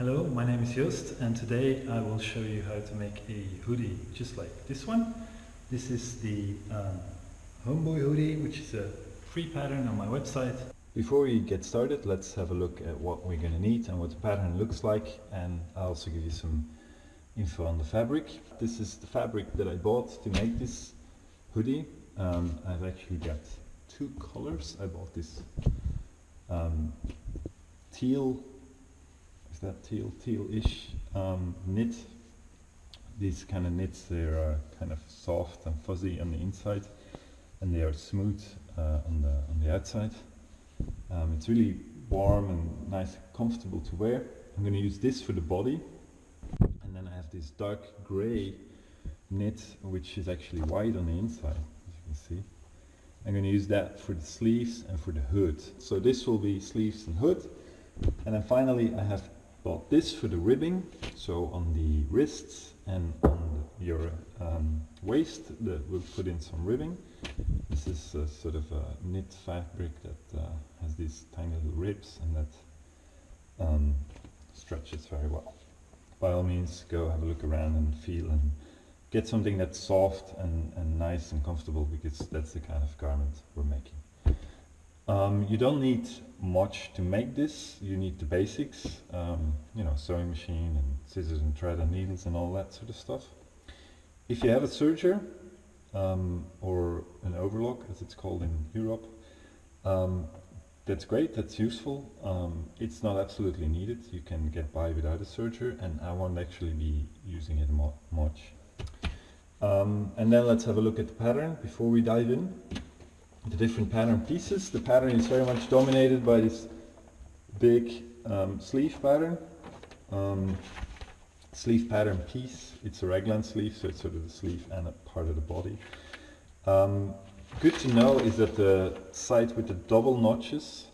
Hello, my name is Joost and today I will show you how to make a hoodie just like this one. This is the um, Homeboy hoodie which is a free pattern on my website. Before we get started let's have a look at what we're going to need and what the pattern looks like and I'll also give you some info on the fabric. This is the fabric that I bought to make this hoodie. Um, I've actually got two colors. I bought this um, teal that teal, teal-ish um, knit. These kind of knits, they are kind of soft and fuzzy on the inside and they are smooth uh, on, the, on the outside. Um, it's really warm and nice comfortable to wear. I'm going to use this for the body and then I have this dark grey knit which is actually white on the inside as you can see. I'm going to use that for the sleeves and for the hood. So this will be sleeves and hood and then finally I have bought this for the ribbing, so on the wrists and on your um, waist that we'll put in some ribbing. This is a sort of a knit fabric that uh, has these tiny little ribs and that um, stretches very well. By all means go have a look around and feel and get something that's soft and, and nice and comfortable because that's the kind of garment we're making. Um, you don't need much to make this. You need the basics, um, you know, sewing machine and scissors and thread and needles and all that sort of stuff. If you have a serger um, or an overlock, as it's called in Europe, um, that's great, that's useful. Um, it's not absolutely needed. You can get by without a serger and I won't actually be using it much. Um, and then let's have a look at the pattern before we dive in the different pattern pieces. The pattern is very much dominated by this big um, sleeve pattern. Um, sleeve pattern piece. It's a raglan sleeve, so it's sort of the sleeve and a part of the body. Um, good to know is that the side with the double notches,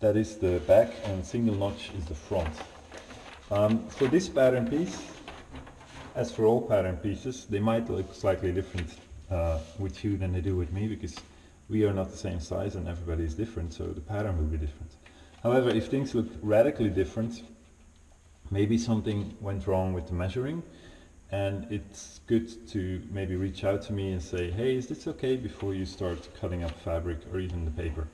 that is the back and single notch is the front. Um, for this pattern piece, as for all pattern pieces, they might look slightly different uh, with you than they do with me because we are not the same size and everybody is different, so the pattern will be different. However, if things look radically different, maybe something went wrong with the measuring, and it's good to maybe reach out to me and say, hey, is this okay before you start cutting up fabric or even the paper,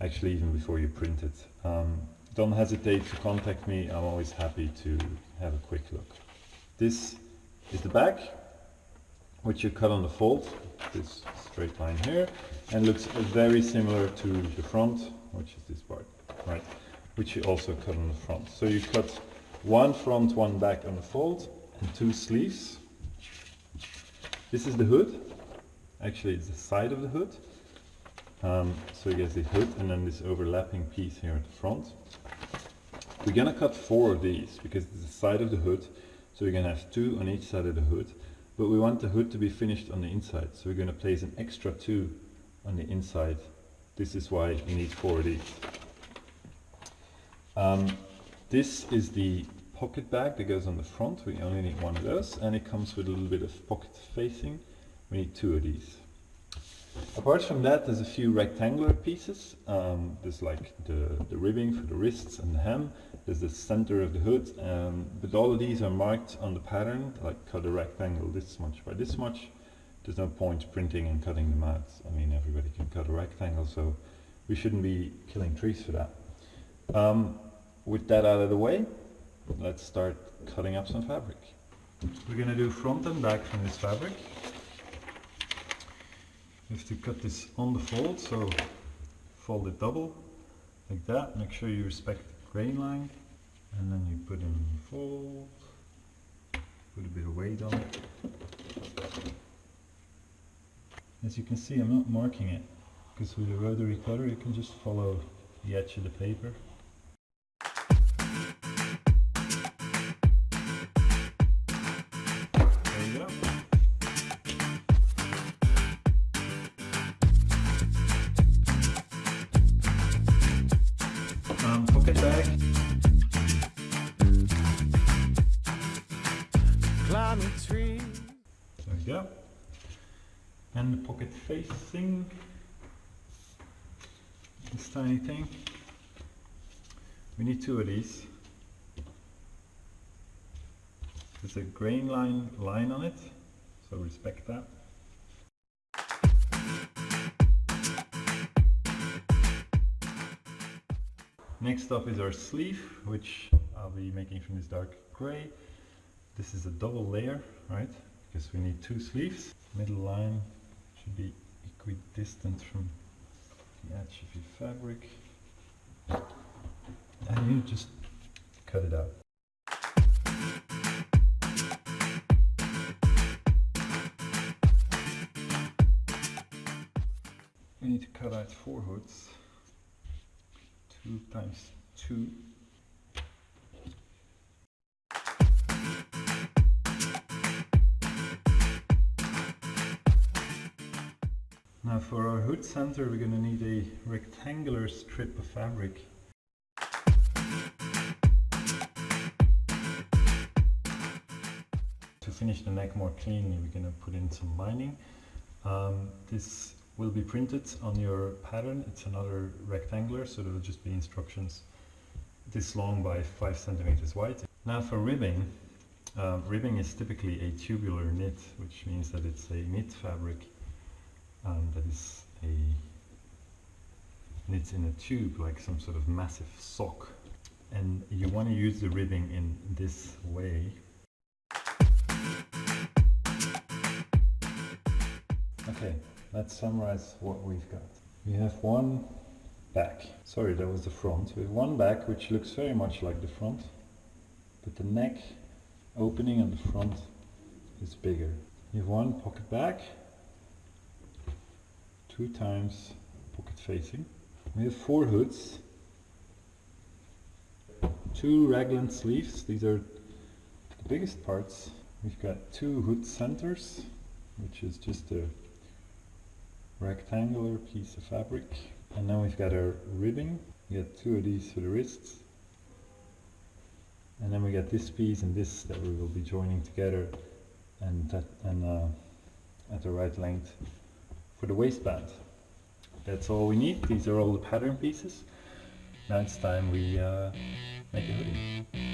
actually even before you print it. Um, don't hesitate to contact me, I'm always happy to have a quick look. This is the back, which you cut on the fold, this straight line here, and looks very similar to the front, which is this part, right? Which you also cut on the front. So you cut one front, one back on the fold, and two sleeves. This is the hood. Actually, it's the side of the hood. Um, so you get the hood and then this overlapping piece here at the front. We're gonna cut four of these because it's the side of the hood. So we're gonna have two on each side of the hood but we want the hood to be finished on the inside so we're going to place an extra two on the inside. This is why we need four of these. Um, this is the pocket bag that goes on the front. We only need one of those and it comes with a little bit of pocket facing. We need two of these Apart from that, there's a few rectangular pieces. Um, there's like the, the ribbing for the wrists and the hem. There's the center of the hood. Um, but all of these are marked on the pattern, like cut a rectangle this much by this much. There's no point printing and cutting them out. I mean, everybody can cut a rectangle, so we shouldn't be killing trees for that. Um, with that out of the way, let's start cutting up some fabric. We're going to do front and back from this fabric. You have to cut this on the fold, so fold it double, like that. Make sure you respect the grain line, and then you put in the fold, put a bit of weight on it. As you can see, I'm not marking it, because with a rotary cutter you can just follow the edge of the paper Climbing tree. There we go. And the pocket facing. This tiny thing. We need two of these. There's a grain line line on it, so respect that. Next up is our sleeve, which I'll be making from this dark grey. This is a double layer, right? Because we need two sleeves. Middle line should be equidistant from the edge of your fabric. And you just cut it out. We need to cut out four hoods. Two times two. Now for our hood center we're going to need a rectangular strip of fabric. To finish the neck more cleanly we're going to put in some lining. Um, this will be printed on your pattern. It's another rectangular, so there will just be instructions this long by 5 centimeters wide. Now for ribbing, uh, ribbing is typically a tubular knit, which means that it's a knit fabric um, that is a knit in a tube, like some sort of massive sock. And you want to use the ribbing in this way. Okay, let's summarize what we've got. We have one back. Sorry, that was the front. We have one back which looks very much like the front, but the neck opening on the front is bigger. You have one pocket back, two times pocket facing. We have four hoods, two raglan sleeves. These are the biggest parts. We've got two hood centers, which is just a rectangular piece of fabric. And now we've got our ribbing. We got two of these for the wrists. And then we got this piece and this that we will be joining together and, that, and uh, at the right length for the waistband. That's all we need. These are all the pattern pieces. Now it's time we uh, make a hoodie.